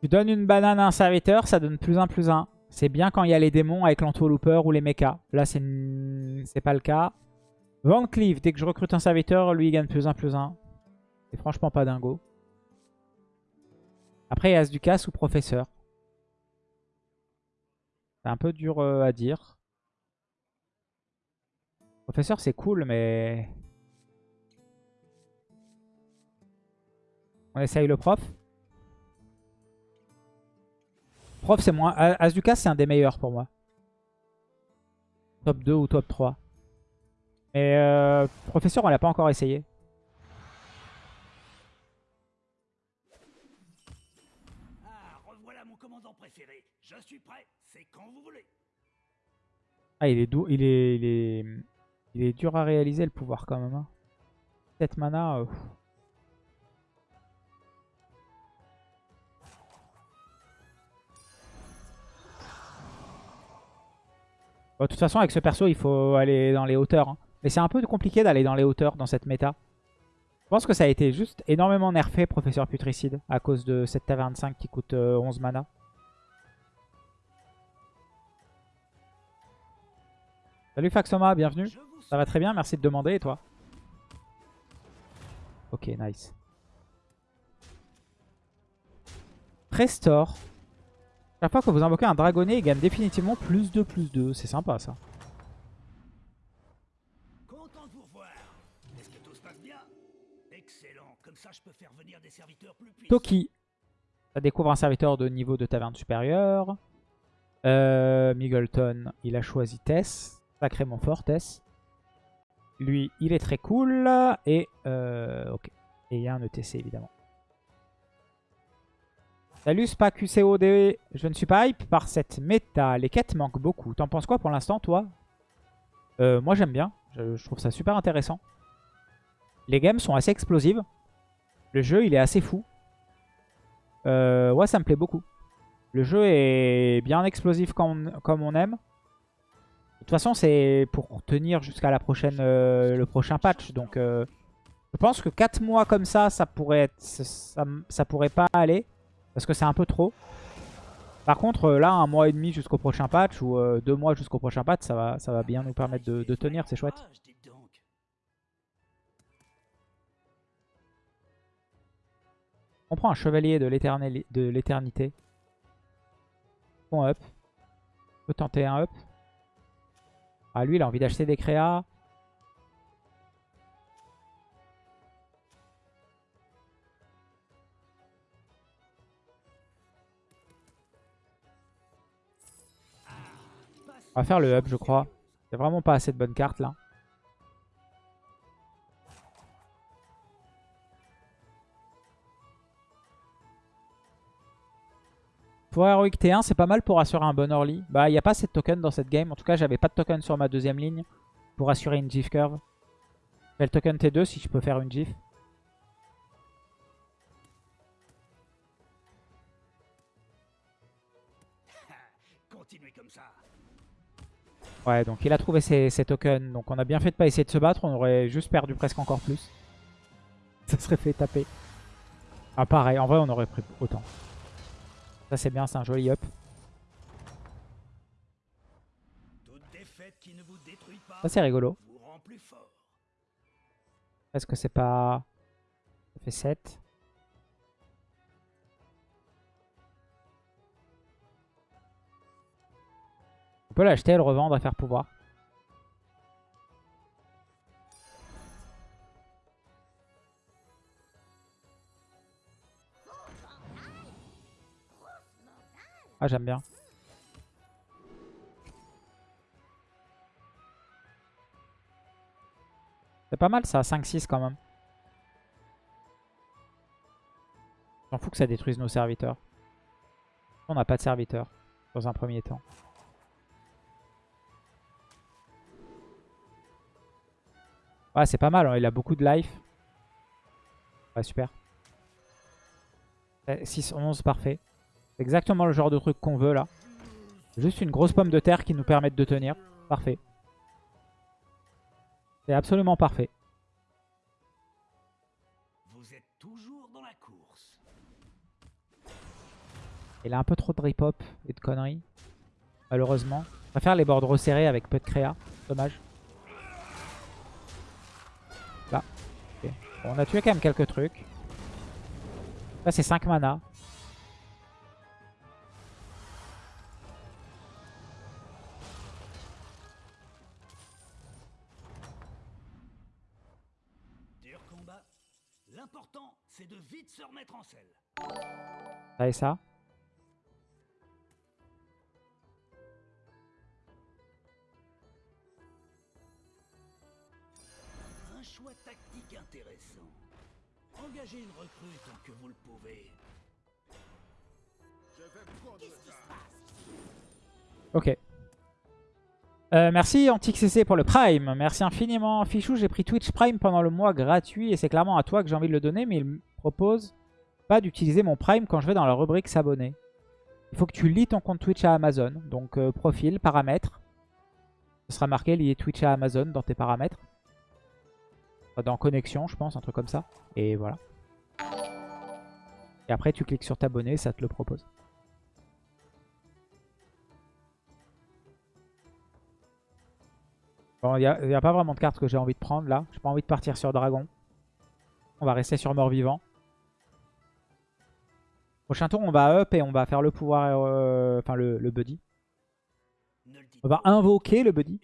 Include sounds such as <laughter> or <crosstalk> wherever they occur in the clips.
Tu donnes une banane à un serviteur, ça donne plus 1, plus 1. C'est bien quand il y a les démons avec l'entourlooper ou les mechas. Là, c'est pas le cas. Van Cleave, dès que je recrute un serviteur, lui, il gagne plus 1, plus 1. C'est franchement pas dingo. Après, il y a As ou Professeur. C'est un peu dur euh, à dire. Professeur, c'est cool, mais... On essaye le prof. Prof, c'est moins... As c'est un des meilleurs pour moi. Top 2 ou top 3. Mais euh, Professeur, on l'a pas encore essayé. Ah, revoilà mon commandant préféré. Je suis prêt, c'est quand vous voulez. Ah, il est, doux, il est, il est, il est dur à réaliser le pouvoir quand même. Hein. 7 mana. Euh, de toute façon, avec ce perso, il faut aller dans les hauteurs. Hein. Mais c'est un peu compliqué d'aller dans les hauteurs dans cette méta. Je pense que ça a été juste énormément nerfé, Professeur Putricide, à cause de cette taverne 5 qui coûte 11 euh, mana. Salut Faxoma, bienvenue. Ça va très bien, merci de demander, et toi? Ok, nice. Restore. Chaque fois que vous invoquez un dragonnet, il gagne définitivement plus 2, plus 2. C'est sympa ça. Content de vous revoir. Est-ce que tout se passe bien? Excellent. Comme ça, je peux faire venir des serviteurs plus puissants. Toki. Ça découvre un serviteur de niveau de taverne supérieur. Euh, Migleton, il a choisi Tess. Sacrément fort, Tess. Lui, il est très cool. Et, euh, ok. Et il y a un ETC, évidemment. Salut SpaQCOD, je ne suis pas hype par cette méta. Les quêtes manquent beaucoup. T'en penses quoi pour l'instant, toi? Euh, Moi, j'aime bien. Je, trouve ça super intéressant. Les games sont assez explosives. Le jeu, il est assez fou. Euh, ouais, ça me plaît beaucoup. Le jeu est bien explosif comme on, aime. De toute façon, c'est pour tenir jusqu'à la prochaine, euh, le prochain patch. Donc, je pense que 4 mois comme ça, ça pourrait, ça, ça pourrait pas aller. Parce que c'est un peu trop. Par contre, euh, là, un mois et demi jusqu'au prochain patch ou euh, deux mois jusqu'au prochain patch, ça va, ça va bien nous permettre de, de tenir, c'est chouette. On prend un chevalier de l'éternité. Bon up. On peut tenter un up. Ah lui, il a envie d'acheter des créas. On va faire le up, je crois. Il n'y a vraiment pas assez de bonnes cartes là. Pour Heroic T1, c'est pas mal pour assurer un bon early. Bah, il n'y a pas assez de tokens dans cette game. En tout cas, j'avais pas de token sur ma deuxième ligne pour assurer une GIF curve. Je le token T2 si je peux faire une GIF. Ouais, donc il a trouvé ses, tokens. Donc on a bien fait de pas essayer de se battre. On aurait juste perdu presque encore plus. <laughs> Ça serait fait taper. Ah pareil, en vrai on aurait pris autant. Ça c'est bien, c'est un joli up. Ça c'est rigolo. Est-ce que c'est pas... Ça fait 7. On peut l'acheter et le revendre à faire pouvoir. Ah, j'aime bien. C'est pas mal ça, 5-6 quand même. J'en fous que ça détruise nos serviteurs. On n'a pas de serviteurs dans un premier temps. Ouais, c'est pas mal, hein. il a beaucoup de life. Ouais, super. 6-11, parfait. C'est exactement le genre de truc qu'on veut là. Juste une grosse pomme de terre qui nous permette de tenir. Parfait. C'est absolument parfait. Vous êtes toujours dans la course. Il a un peu trop de rip-hop et de conneries. Malheureusement. Je préfère les boards resserrés avec peu de créa. Dommage. Là. Ok. Bon, on a tué quand même quelques trucs. Là, c'est 5 mana. Dur combat. L'important, c'est de vite se remettre en selle. Ça et ça. Choix tactique intéressant. Engagez une recrue tant que vous le pouvez. Ok. Euh, merci AntiqueCC pour le Prime. Merci infiniment. Fichou, j'ai pris Twitch Prime pendant le mois gratuit et c'est clairement à toi que j'ai envie de le donner, mais il me propose pas d'utiliser mon Prime quand je vais dans la rubrique s'abonner. Il faut que tu lis ton compte Twitch à Amazon. Donc euh, profil, paramètres. Ce sera marqué lié Twitch à Amazon dans tes paramètres. Dans connexion, je pense, un truc comme ça. Et voilà. Et après, tu cliques sur t'abonner, ça te le propose. Bon, il n'y a, pas vraiment de cartes que j'ai envie de prendre là. J'ai pas envie de partir sur Dragon. On va rester sur Mort-Vivant. Prochain tour, on va up et on va faire le pouvoir, euh, enfin le, buddy. On va invoquer le buddy.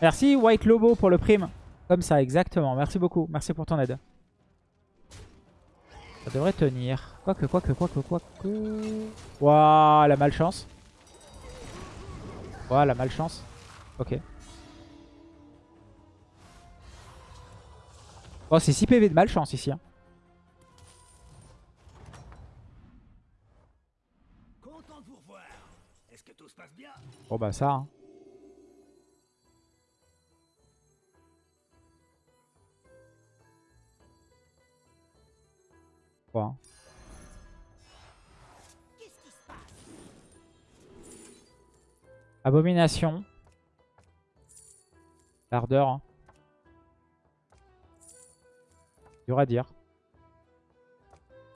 Merci White Lobo pour le prime. Comme ça, exactement. Merci beaucoup. Merci pour ton aide. Ça devrait tenir. Quoique, quoique, quoique, quoique. Waouh, la malchance. Waouh, la malchance. Ok. Oh, c'est 6 PV de malchance ici. hein. Bon bah ça. hein. Abomination. L'ardeur. hein. Dur à dire.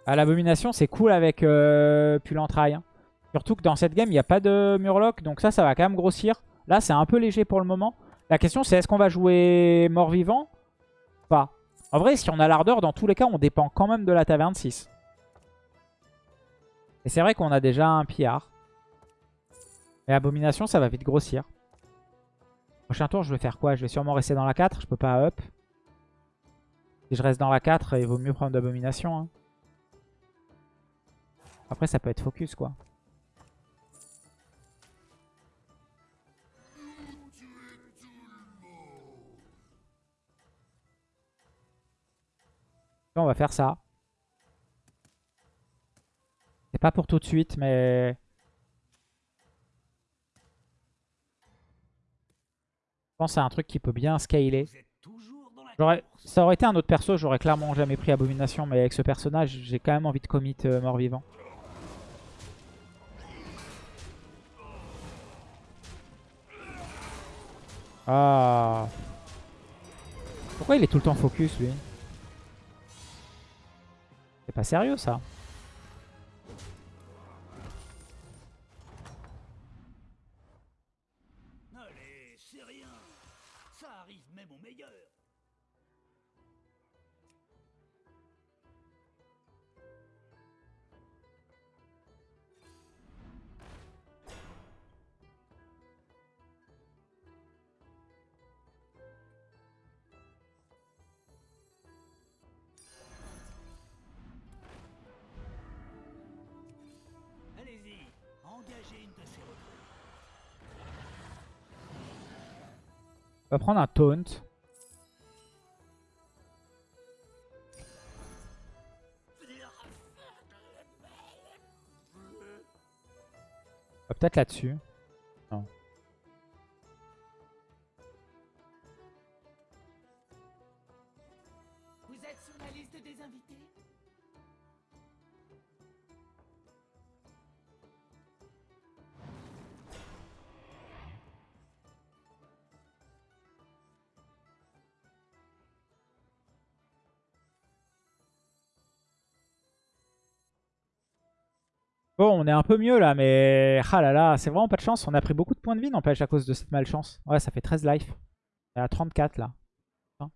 Ah, l'abomination, c'est cool avec euh, Pull-Entraille, hein. Surtout que dans cette game, il n'y a pas de Murloc. Donc ça, ça va quand même grossir. Là, c'est un peu léger pour le moment. La question, c'est est-ce qu'on va jouer mort-vivant Pas? En vrai, si on a l'ardeur, dans tous les cas, on dépend quand même de la taverne 6. Et c'est vrai qu'on a déjà un pillard. Et abomination, ça va vite grossir. Prochain tour, je vais faire quoi? Je vais sûrement rester dans la 4. Je peux pas up. Si je reste dans la 4, il vaut mieux prendre d'abomination. hein. Après, ça peut être focus, quoi. On va faire ça. C'est pas pour tout de suite, mais... Je pense à un truc qui peut bien scaler. Ça aurait été un autre perso, j'aurais clairement jamais pris Abomination, mais avec ce personnage, j'ai quand même envie de commit euh, mort-vivant. Ah. Pourquoi il est tout le temps focus, lui? Pas sérieux, ça. On va prendre un taunt. Peut-être là-dessus. Bon, on est un peu mieux là, mais... Ah là là, c'est vraiment pas de chance. On a pris beaucoup de points de vie, n'empêche, à cause de cette malchance. Ouais, ça fait 13 life. On est à 34 là. Hein.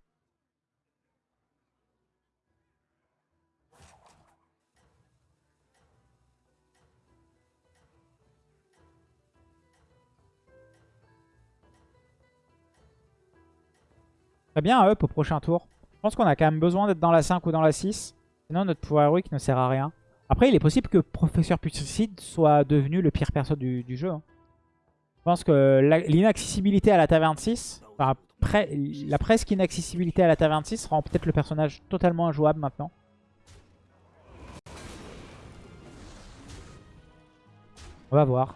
Très bien, up au prochain tour. Je pense qu'on a quand même besoin d'être dans la 5 ou dans la 6. Sinon, notre pouvoir héroïque ne sert à rien. Après, il est possible que Professeur Putricide soit devenu le pire perso du, jeu. hein. Je pense que l'inaccessibilité à la taverne 6, enfin, la presque inaccessibilité à la taverne 6 rend peut-être le personnage totalement injouable maintenant. On va voir.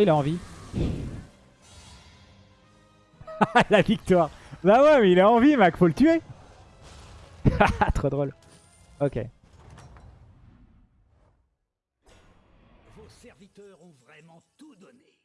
Il a envie. <laughs> la victoire. Bah ouais, mais il a envie, Mac. Faut le tuer. <laughs> Trop drôle. Ok. Vos serviteurs ont vraiment tout donné.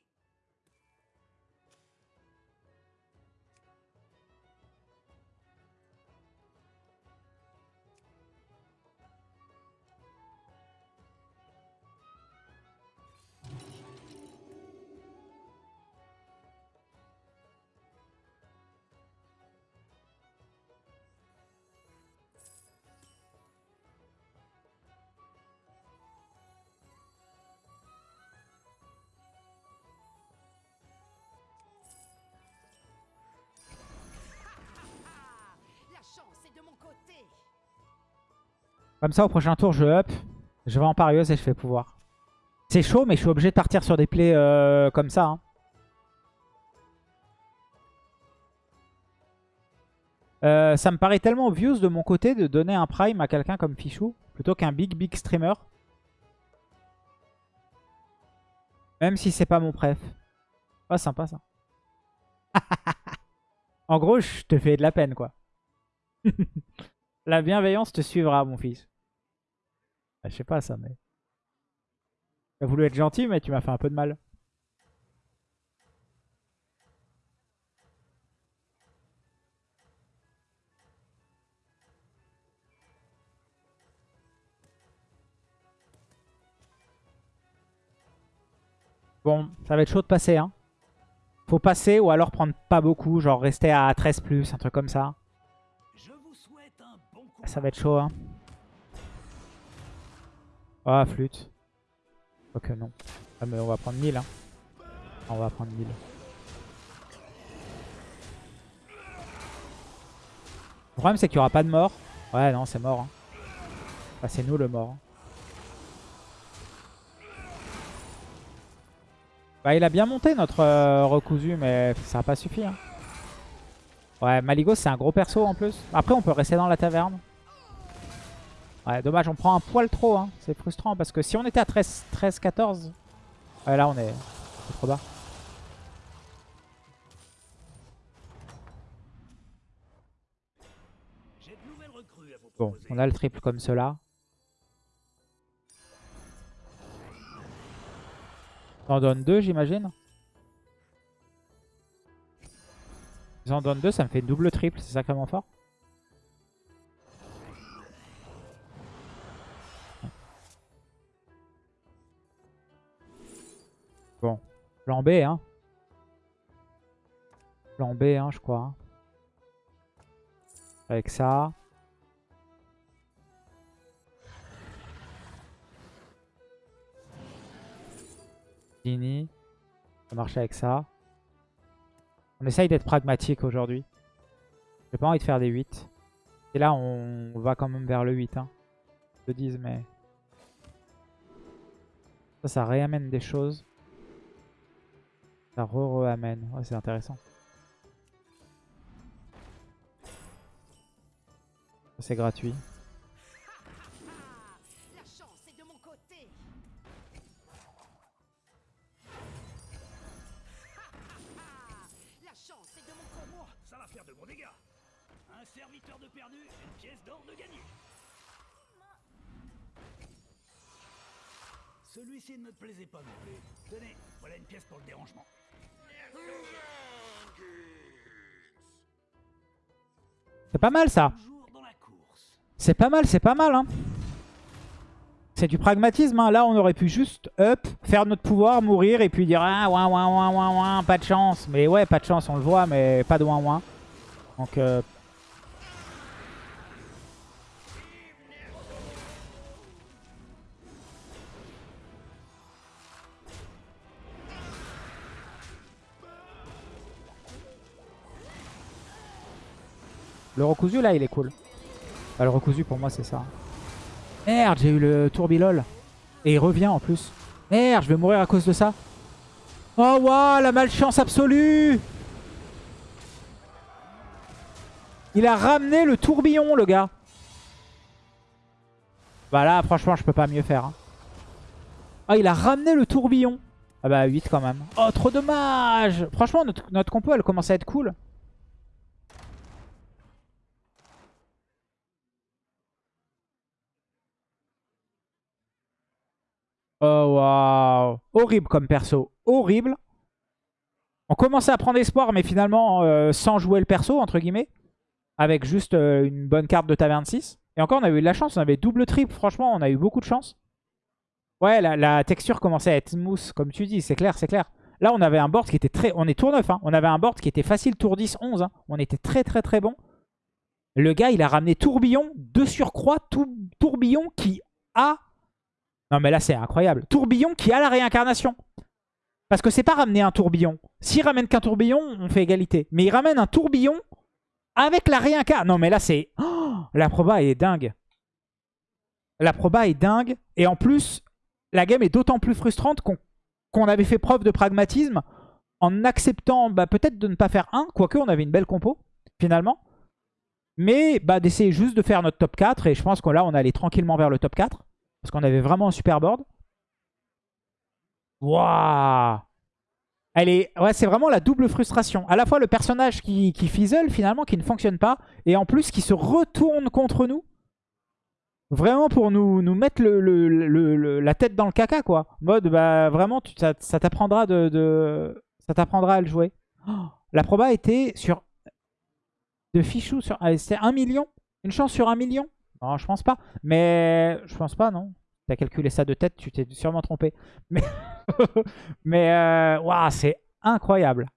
Comme ça, au prochain tour, je up. Je vais en parieuse et je fais pouvoir. C'est chaud, mais je suis obligé de partir sur des plays euh, comme ça. hein. Euh, ça me paraît tellement obvious de mon côté de donner un prime à quelqu'un comme Fichou plutôt qu'un big big streamer. Même si c'est pas mon préf. Oh, sympa ça. <laughs> en gros, je te fais de la peine quoi. <laughs> La bienveillance te suivra, mon fils. Ah, je sais pas ça, mais... Tu as voulu être gentil, mais tu m'as fait un peu de mal. Bon, ça va être chaud de passer, hein. Faut passer ou alors prendre pas beaucoup, genre rester à 13+, un truc comme ça. Ça va être chaud, hein. Ah, flûte. Ok, non. Ah, mais on va prendre 1000, hein. On va prendre 1000. Le problème, c'est qu'il n'y aura pas de mort. Ouais, non, c'est mort. hein. Bah, c'est nous le mort. hein. Bah, il a bien monté notre euh, recousu, mais ça n'a pas suffi. hein. Ouais, Maligos, c'est un gros perso en plus. Après, on peut rester dans la taverne. Ouais, dommage, on prend un poil trop. Hein. C'est frustrant parce que si on était à 13, 13 14, ouais, là, on est, c'est trop bas. Bon, on a le triple comme cela. T'en donnes deux, j'imagine Ils en donnent deux, ça me fait double triple, c'est sacrément fort. Bon, plan B, hein. Plan B, hein, je crois. Avec ça. Dini. Ça marche avec ça. On essaye d'être pragmatique aujourd'hui. J'ai pas envie de faire des 8. Et là, on va quand même vers le 8. Hein. Le 10, mais... Ça, ça réamène des choses. Ça re-re-amène. Ouais, c'est intéressant. C'est gratuit. Plaisait pas non plus. Tenez, voilà une pièce pour le dérangement. C'est pas mal ça. C'est pas mal, c'est pas mal. Hein. C'est du pragmatisme. Hein. Là, on aurait pu juste up, faire notre pouvoir, mourir et puis dire Ah, ouin, ouin, ouin, ouin, ouin, pas de chance. Mais ouais, pas de chance, on le voit, mais pas de ouin, ouin. Donc, euh, Le recousu là il est cool. Bah, le recousu pour moi c'est ça. Merde j'ai eu le tourbilol. Et il revient en plus. Merde je vais mourir à cause de ça. Oh waouh la malchance absolue Il a ramené le tourbillon le gars. Bah là franchement je peux pas mieux faire. Ah il a ramené le tourbillon. Ah bah 8 quand même. Oh trop dommage Franchement notre compo elle commence à être cool. Oh waouh Horrible comme perso. Horrible. On commençait à prendre espoir, mais finalement euh, sans jouer le perso, entre guillemets. Avec juste euh, une bonne carte de taverne 6. Et encore, on a eu de la chance. On avait double triple. Franchement, on a eu beaucoup de chance. Ouais, la, texture commençait à être smooth, comme tu dis. C'est clair, c'est clair. Là, on avait un board qui était très... On est tour 9. Hein. On avait un board qui était facile tour 10, 11. Hein. On était très, très, très bon. Le gars, il a ramené tourbillon de surcroît. tourbillon qui a non mais là c'est incroyable. Tourbillon qui a la réincarnation. Parce que c'est pas ramener un tourbillon. S'il ramène qu'un tourbillon, on fait égalité. Mais il ramène un tourbillon avec la réincarnation. Non mais là c'est... Oh, la proba est dingue. La proba est dingue. Et en plus, la game est d'autant plus frustrante qu'on avait fait preuve de pragmatisme en acceptant bah, peut-être de ne pas faire un. Quoique on avait une belle compo finalement. Mais bah, d'essayer juste de faire notre top 4. Et je pense que là on allait tranquillement vers le top 4. Parce qu'on avait vraiment un super board. Waouh Elle est... Ouais, c'est vraiment la double frustration. À la fois le personnage qui, fizzle finalement, qui ne fonctionne pas. Et en plus qui se retourne contre nous. Vraiment pour nous, nous mettre la tête dans le caca, quoi. Mode, bah vraiment, tu, ça, t'apprendra de, ça t'apprendra à le jouer. Oh, la proba était sur... De fichou sur... Ah, c'était 1 million Une chance sur 1 million non, je pense pas. Mais je pense pas, non. Tu as calculé ça de tête, tu t'es sûrement trompé. Mais, <laughs> Mais euh, c'est incroyable.